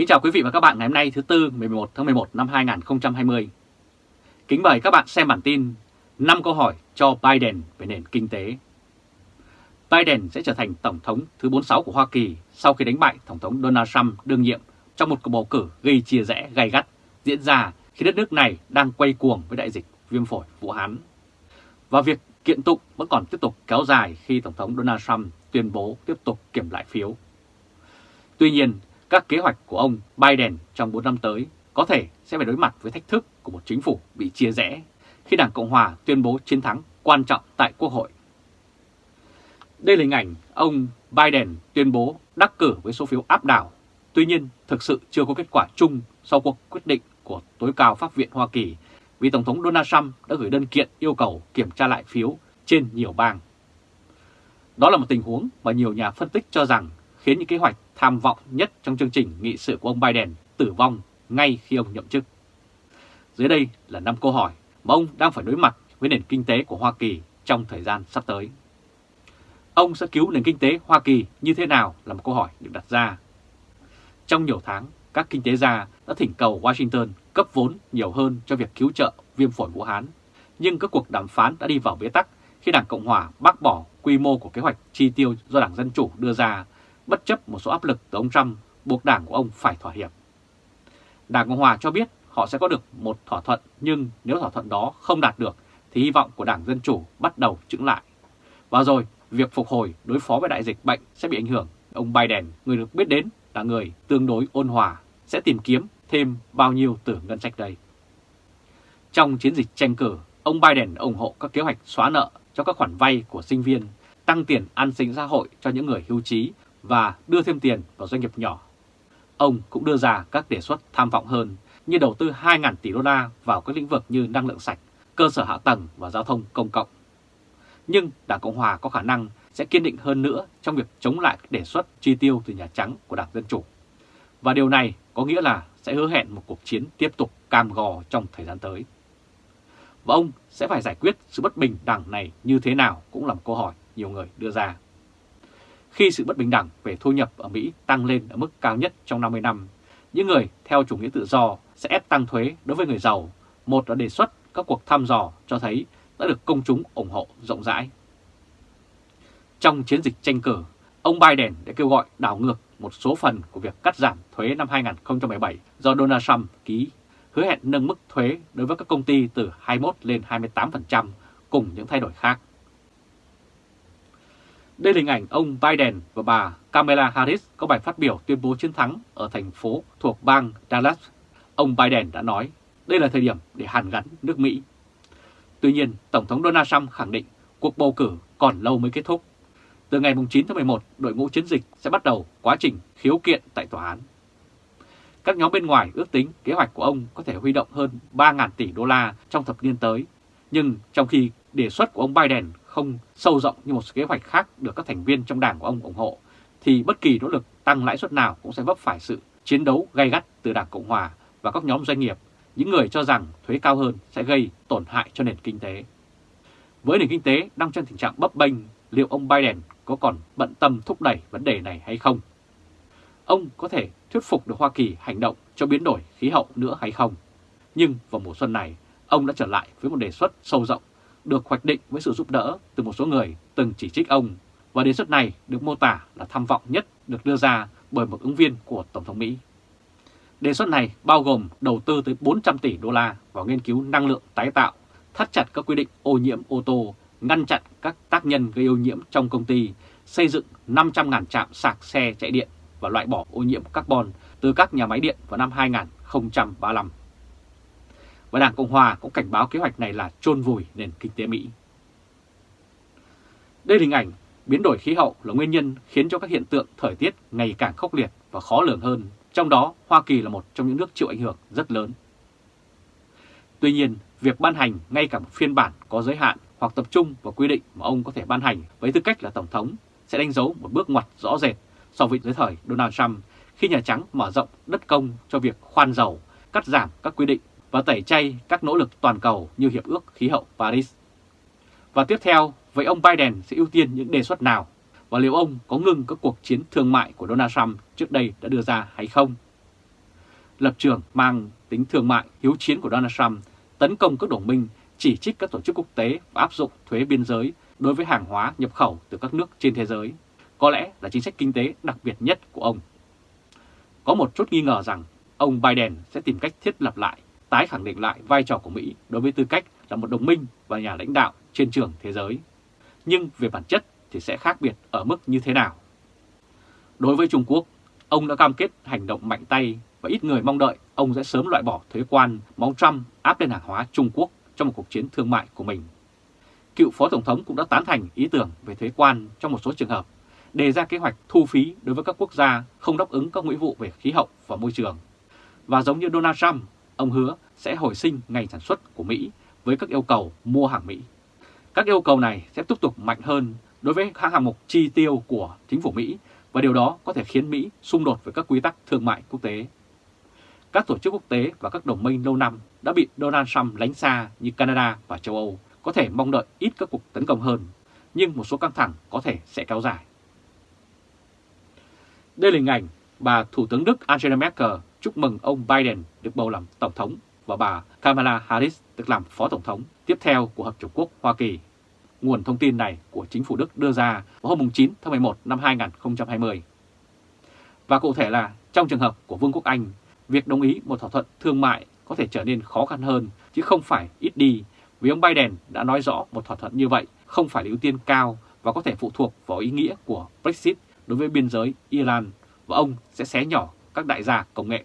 Kính chào quý vị và các bạn ngày hôm nay thứ Tư 11 tháng 11 năm 2020. Kính mời các bạn xem bản tin 5 câu hỏi cho Biden về nền kinh tế. Biden sẽ trở thành Tổng thống thứ 46 của Hoa Kỳ sau khi đánh bại Tổng thống Donald Trump đương nhiệm trong một cuộc bầu cử gây chia rẽ gay gắt diễn ra khi đất nước này đang quay cuồng với đại dịch viêm phổi Vũ Hán. Và việc kiện tụng vẫn còn tiếp tục kéo dài khi Tổng thống Donald Trump tuyên bố tiếp tục kiểm lại phiếu. Tuy nhiên, các kế hoạch của ông Biden trong 4 năm tới có thể sẽ phải đối mặt với thách thức của một chính phủ bị chia rẽ khi Đảng Cộng Hòa tuyên bố chiến thắng quan trọng tại Quốc hội. Đây là hình ảnh ông Biden tuyên bố đắc cử với số phiếu áp đảo, tuy nhiên thực sự chưa có kết quả chung sau cuộc quyết định của tối cao Pháp viện Hoa Kỳ vì Tổng thống Donald Trump đã gửi đơn kiện yêu cầu kiểm tra lại phiếu trên nhiều bang. Đó là một tình huống mà nhiều nhà phân tích cho rằng khiến những kế hoạch tham vọng nhất trong chương trình nghị sự của ông Biden tử vong ngay khi ông nhậm chức. Dưới đây là 5 câu hỏi mà ông đang phải đối mặt với nền kinh tế của Hoa Kỳ trong thời gian sắp tới. Ông sẽ cứu nền kinh tế Hoa Kỳ như thế nào là một câu hỏi được đặt ra. Trong nhiều tháng, các kinh tế gia đã thỉnh cầu Washington cấp vốn nhiều hơn cho việc cứu trợ viêm phổi Vũ Hán, nhưng các cuộc đàm phán đã đi vào bế tắc khi Đảng Cộng Hòa bác bỏ quy mô của kế hoạch chi tiêu do Đảng Dân Chủ đưa ra, bất chấp một số áp lực từ ông Trump buộc đảng của ông phải thỏa hiệp. Đảng Cộng Hòa cho biết họ sẽ có được một thỏa thuận, nhưng nếu thỏa thuận đó không đạt được thì hy vọng của Đảng Dân Chủ bắt đầu chững lại. Và rồi, việc phục hồi đối phó với đại dịch bệnh sẽ bị ảnh hưởng. Ông Biden, người được biết đến là người tương đối ôn hòa, sẽ tìm kiếm thêm bao nhiêu từ ngân sách đây. Trong chiến dịch tranh cử, ông Biden ủng hộ các kế hoạch xóa nợ cho các khoản vay của sinh viên, tăng tiền an sinh xã hội cho những người hưu trí và đưa thêm tiền vào doanh nghiệp nhỏ. Ông cũng đưa ra các đề xuất tham vọng hơn như đầu tư 2.000 tỷ đô la vào các lĩnh vực như năng lượng sạch, cơ sở hạ tầng và giao thông công cộng. Nhưng Đảng Cộng Hòa có khả năng sẽ kiên định hơn nữa trong việc chống lại các đề xuất chi tiêu từ Nhà Trắng của Đảng Dân Chủ. Và điều này có nghĩa là sẽ hứa hẹn một cuộc chiến tiếp tục cam gò trong thời gian tới. Và ông sẽ phải giải quyết sự bất bình đẳng này như thế nào cũng là một câu hỏi nhiều người đưa ra. Khi sự bất bình đẳng về thu nhập ở Mỹ tăng lên ở mức cao nhất trong 50 năm, những người theo chủ nghĩa tự do sẽ ép tăng thuế đối với người giàu. Một là đề xuất các cuộc thăm dò cho thấy đã được công chúng ủng hộ rộng rãi. Trong chiến dịch tranh cử, ông Biden đã kêu gọi đảo ngược một số phần của việc cắt giảm thuế năm 2017 do Donald Trump ký, hứa hẹn nâng mức thuế đối với các công ty từ 21 lên 28% cùng những thay đổi khác. Đây là hình ảnh ông Biden và bà Kamala Harris có bài phát biểu tuyên bố chiến thắng ở thành phố thuộc bang Dallas. Ông Biden đã nói đây là thời điểm để hàn gắn nước Mỹ. Tuy nhiên, Tổng thống Donald Trump khẳng định cuộc bầu cử còn lâu mới kết thúc. Từ ngày 9 tháng 11, đội ngũ chiến dịch sẽ bắt đầu quá trình khiếu kiện tại tòa án. Các nhóm bên ngoài ước tính kế hoạch của ông có thể huy động hơn 3.000 tỷ đô la trong thập niên tới. Nhưng trong khi đề xuất của ông Biden không sâu rộng như một kế hoạch khác được các thành viên trong đảng của ông ủng hộ, thì bất kỳ nỗ lực tăng lãi suất nào cũng sẽ vấp phải sự chiến đấu gay gắt từ Đảng Cộng Hòa và các nhóm doanh nghiệp, những người cho rằng thuế cao hơn sẽ gây tổn hại cho nền kinh tế. Với nền kinh tế đang trong tình trạng bấp bênh, liệu ông Biden có còn bận tâm thúc đẩy vấn đề này hay không? Ông có thể thuyết phục được Hoa Kỳ hành động cho biến đổi khí hậu nữa hay không? Nhưng vào mùa xuân này, ông đã trở lại với một đề xuất sâu rộng được hoạch định với sự giúp đỡ từ một số người từng chỉ trích ông và đề xuất này được mô tả là tham vọng nhất được đưa ra bởi một ứng viên của Tổng thống Mỹ. Đề xuất này bao gồm đầu tư tới 400 tỷ đô la vào nghiên cứu năng lượng tái tạo, thắt chặt các quy định ô nhiễm ô tô, ngăn chặn các tác nhân gây ô nhiễm trong công ty, xây dựng 500.000 trạm sạc xe chạy điện và loại bỏ ô nhiễm carbon từ các nhà máy điện vào năm 2035 và Đảng Cộng Hòa cũng cảnh báo kế hoạch này là chôn vùi nền kinh tế Mỹ. Đây là hình ảnh biến đổi khí hậu là nguyên nhân khiến cho các hiện tượng thời tiết ngày càng khốc liệt và khó lường hơn, trong đó Hoa Kỳ là một trong những nước chịu ảnh hưởng rất lớn. Tuy nhiên, việc ban hành ngay cả một phiên bản có giới hạn hoặc tập trung vào quy định mà ông có thể ban hành với tư cách là Tổng thống sẽ đánh dấu một bước ngoặt rõ rệt so với dưới thời Donald Trump khi Nhà Trắng mở rộng đất công cho việc khoan dầu, cắt giảm các quy định và tẩy chay các nỗ lực toàn cầu như Hiệp ước Khí hậu Paris. Và tiếp theo, vậy ông Biden sẽ ưu tiên những đề xuất nào? Và liệu ông có ngừng các cuộc chiến thương mại của Donald Trump trước đây đã đưa ra hay không? lập trường mang tính thương mại hiếu chiến của Donald Trump tấn công các đồng minh, chỉ trích các tổ chức quốc tế và áp dụng thuế biên giới đối với hàng hóa nhập khẩu từ các nước trên thế giới, có lẽ là chính sách kinh tế đặc biệt nhất của ông. Có một chút nghi ngờ rằng ông Biden sẽ tìm cách thiết lập lại, tái khẳng định lại vai trò của Mỹ đối với tư cách là một đồng minh và nhà lãnh đạo trên trường thế giới. Nhưng về bản chất thì sẽ khác biệt ở mức như thế nào? Đối với Trung Quốc, ông đã cam kết hành động mạnh tay và ít người mong đợi ông sẽ sớm loại bỏ thuế quan mà ông Trump áp lên hàng hóa Trung Quốc trong một cuộc chiến thương mại của mình. Cựu Phó Tổng thống cũng đã tán thành ý tưởng về thuế quan trong một số trường hợp, đề ra kế hoạch thu phí đối với các quốc gia không đáp ứng các nghĩa vụ về khí hậu và môi trường. Và giống như Donald Trump, ông hứa sẽ hồi sinh ngành sản xuất của Mỹ với các yêu cầu mua hàng Mỹ. Các yêu cầu này sẽ tiếp tục mạnh hơn đối với các hạng mục chi tiêu của chính phủ Mỹ và điều đó có thể khiến Mỹ xung đột với các quy tắc thương mại quốc tế. Các tổ chức quốc tế và các đồng minh lâu năm đã bị Donald Trump lánh xa như Canada và châu Âu có thể mong đợi ít các cuộc tấn công hơn, nhưng một số căng thẳng có thể sẽ kéo dài. Đây là hình ảnh bà Thủ tướng Đức Angela Merkel chúc mừng ông Biden được bầu làm Tổng thống và bà Kamala Harris được làm Phó Tổng thống tiếp theo của Hợp Chủng Quốc Hoa Kỳ. Nguồn thông tin này của chính phủ Đức đưa ra vào hôm 9 tháng 11 năm 2020. Và cụ thể là trong trường hợp của Vương quốc Anh, việc đồng ý một thỏa thuận thương mại có thể trở nên khó khăn hơn chứ không phải ít đi vì ông Biden đã nói rõ một thỏa thuận như vậy không phải là ưu tiên cao và có thể phụ thuộc vào ý nghĩa của Brexit đối với biên giới Iran và ông sẽ xé nhỏ các đại gia công nghệ.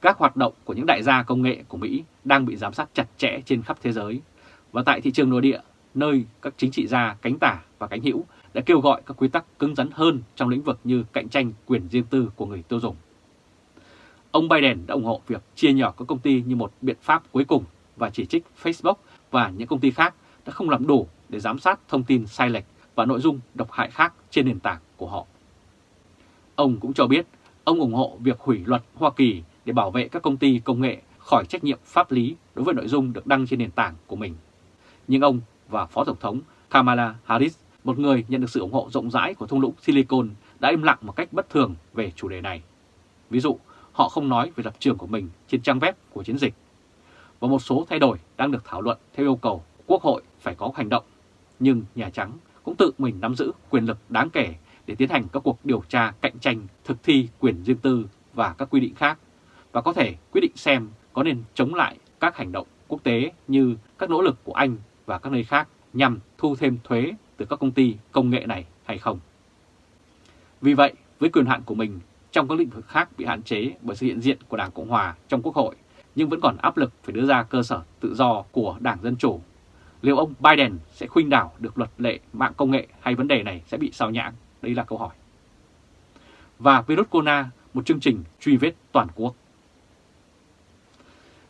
Các hoạt động của những đại gia công nghệ của Mỹ đang bị giám sát chặt chẽ trên khắp thế giới và tại thị trường nội địa, nơi các chính trị gia, cánh tả và cánh hữu đã kêu gọi các quy tắc cứng rắn hơn trong lĩnh vực như cạnh tranh quyền riêng tư của người tiêu dùng. Ông Biden đã ủng hộ việc chia nhỏ các công ty như một biện pháp cuối cùng và chỉ trích Facebook và những công ty khác đã không làm đủ để giám sát thông tin sai lệch và nội dung độc hại khác trên nền tảng của họ. Ông cũng cho biết ông ủng hộ việc hủy luật Hoa Kỳ để bảo vệ các công ty công nghệ khỏi trách nhiệm pháp lý đối với nội dung được đăng trên nền tảng của mình. Nhưng ông và Phó Tổng thống Kamala Harris, một người nhận được sự ủng hộ rộng rãi của thung lũng Silicon, đã im lặng một cách bất thường về chủ đề này. Ví dụ, họ không nói về lập trường của mình trên trang web của chiến dịch. Và một số thay đổi đang được thảo luận theo yêu cầu Quốc hội phải có hành động. Nhưng Nhà Trắng cũng tự mình nắm giữ quyền lực đáng kể để tiến hành các cuộc điều tra cạnh tranh thực thi quyền riêng tư và các quy định khác và có thể quyết định xem có nên chống lại các hành động quốc tế như các nỗ lực của Anh và các nơi khác nhằm thu thêm thuế từ các công ty công nghệ này hay không. Vì vậy, với quyền hạn của mình trong các lĩnh vực khác bị hạn chế bởi sự hiện diện của Đảng Cộng Hòa trong Quốc hội, nhưng vẫn còn áp lực phải đưa ra cơ sở tự do của Đảng Dân Chủ. Liệu ông Biden sẽ khuynh đảo được luật lệ mạng công nghệ hay vấn đề này sẽ bị sao nhãng? Đây là câu hỏi. Và virus corona, một chương trình truy vết toàn quốc.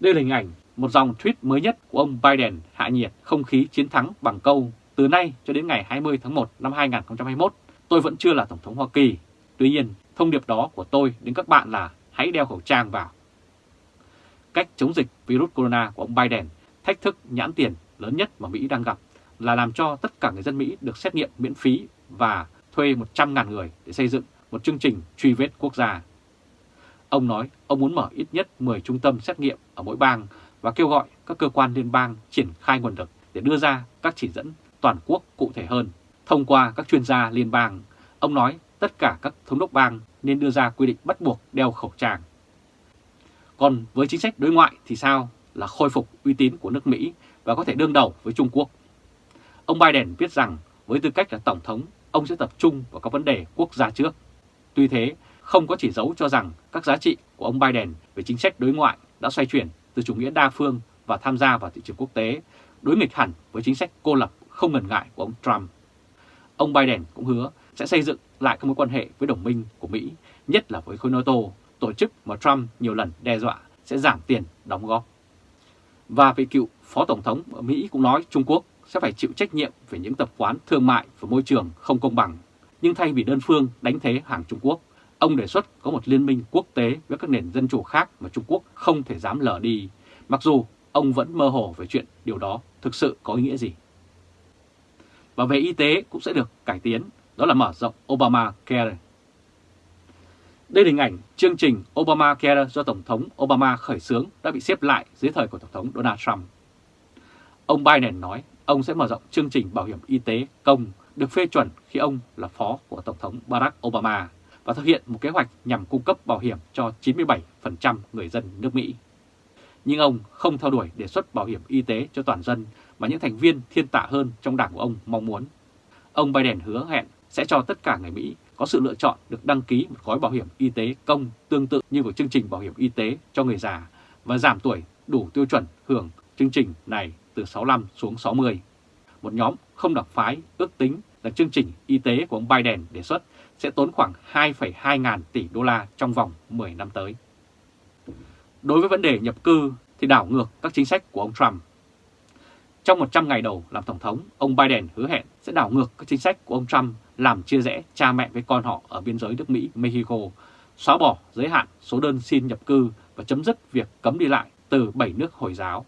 Đây là hình ảnh một dòng tweet mới nhất của ông Biden hạ nhiệt không khí chiến thắng bằng câu từ nay cho đến ngày 20 tháng 1 năm 2021, tôi vẫn chưa là Tổng thống Hoa Kỳ. Tuy nhiên, thông điệp đó của tôi đến các bạn là hãy đeo khẩu trang vào. Cách chống dịch virus corona của ông Biden, thách thức nhãn tiền lớn nhất mà Mỹ đang gặp là làm cho tất cả người dân Mỹ được xét nghiệm miễn phí và thuê 100.000 người để xây dựng một chương trình truy vết quốc gia. Ông nói ông muốn mở ít nhất 10 trung tâm xét nghiệm ở mỗi bang và kêu gọi các cơ quan liên bang triển khai nguồn lực để đưa ra các chỉ dẫn toàn quốc cụ thể hơn. Thông qua các chuyên gia liên bang, ông nói tất cả các thống đốc bang nên đưa ra quy định bắt buộc đeo khẩu trang. Còn với chính sách đối ngoại thì sao? Là khôi phục uy tín của nước Mỹ và có thể đương đầu với Trung Quốc. Ông Biden viết rằng với tư cách là Tổng thống, ông sẽ tập trung vào các vấn đề quốc gia trước. Tuy thế, không có chỉ dấu cho rằng các giá trị của ông Biden về chính sách đối ngoại đã xoay chuyển từ chủ nghĩa đa phương và tham gia vào thị trường quốc tế, đối nghịch hẳn với chính sách cô lập không ngần ngại của ông Trump. Ông Biden cũng hứa sẽ xây dựng lại các mối quan hệ với đồng minh của Mỹ, nhất là với khối NATO, tổ chức mà Trump nhiều lần đe dọa sẽ giảm tiền đóng góp. Và vị cựu Phó Tổng thống ở Mỹ cũng nói Trung Quốc sẽ phải chịu trách nhiệm về những tập quán thương mại và môi trường không công bằng. Nhưng thay vì đơn phương đánh thế hàng Trung Quốc, ông đề xuất có một liên minh quốc tế với các nền dân chủ khác mà Trung Quốc không thể dám lờ đi, mặc dù ông vẫn mơ hồ về chuyện điều đó thực sự có ý nghĩa gì. Và về y tế cũng sẽ được cải tiến, đó là mở rộng Obamacare. Đây là hình ảnh chương trình Obamacare do Tổng thống Obama khởi xướng đã bị xếp lại dưới thời của Tổng thống Donald Trump. Ông Biden nói ông sẽ mở rộng chương trình bảo hiểm y tế công được phê chuẩn khi ông là phó của Tổng thống Barack Obama và thực hiện một kế hoạch nhằm cung cấp bảo hiểm cho 97% người dân nước Mỹ. Nhưng ông không theo đuổi đề xuất bảo hiểm y tế cho toàn dân mà những thành viên thiên tạ hơn trong đảng của ông mong muốn. Ông Biden hứa hẹn sẽ cho tất cả người Mỹ có sự lựa chọn được đăng ký một gói bảo hiểm y tế công tương tự như của chương trình bảo hiểm y tế cho người già và giảm tuổi đủ tiêu chuẩn hưởng chương trình này từ 65 xuống 60. Một nhóm không đặc phái ước tính là chương trình y tế của ông Biden đề xuất sẽ tốn khoảng 2,2 ngàn tỷ đô la trong vòng 10 năm tới. Đối với vấn đề nhập cư thì đảo ngược các chính sách của ông Trump. Trong 100 ngày đầu làm Tổng thống, ông Biden hứa hẹn sẽ đảo ngược các chính sách của ông Trump làm chia rẽ cha mẹ với con họ ở biên giới nước Mỹ-Mexico, xóa bỏ giới hạn số đơn xin nhập cư và chấm dứt việc cấm đi lại từ 7 nước Hồi giáo.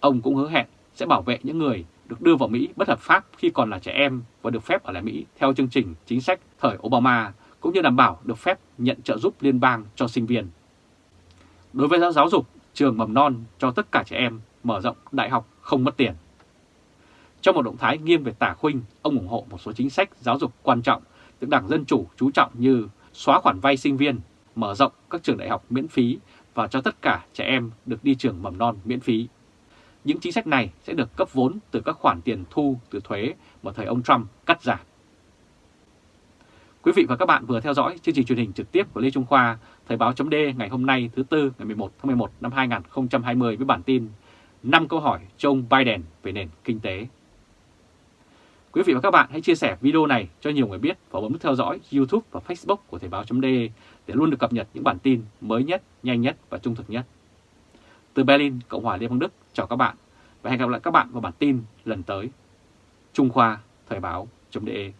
Ông cũng hứa hẹn sẽ bảo vệ những người được đưa vào Mỹ bất hợp pháp khi còn là trẻ em và được phép ở lại Mỹ theo chương trình chính sách thời Obama, cũng như đảm bảo được phép nhận trợ giúp liên bang cho sinh viên. Đối với giáo dục, trường mầm non cho tất cả trẻ em mở rộng đại học không mất tiền. Trong một động thái nghiêm về tả khuynh, ông ủng hộ một số chính sách giáo dục quan trọng được Đảng Dân Chủ chú trọng như xóa khoản vay sinh viên, mở rộng các trường đại học miễn phí và cho tất cả trẻ em được đi trường mầm non miễn phí. Những chính sách này sẽ được cấp vốn từ các khoản tiền thu từ thuế mà thời ông Trump cắt giảm. Quý vị và các bạn vừa theo dõi chương trình truyền hình trực tiếp của Lê Trung Khoa, Thời báo chấm ngày hôm nay thứ Tư ngày 11 tháng 11 năm 2020 với bản tin 5 câu hỏi cho ông Biden về nền kinh tế. Quý vị và các bạn hãy chia sẻ video này cho nhiều người biết và bấm nút theo dõi YouTube và Facebook của Thời báo chấm để luôn được cập nhật những bản tin mới nhất, nhanh nhất và trung thực nhất. Từ Berlin, Cộng hòa Liên bang Đức, chào các bạn và hẹn gặp lại các bạn vào bản tin lần tới. Trung Khoa, Thời báo .de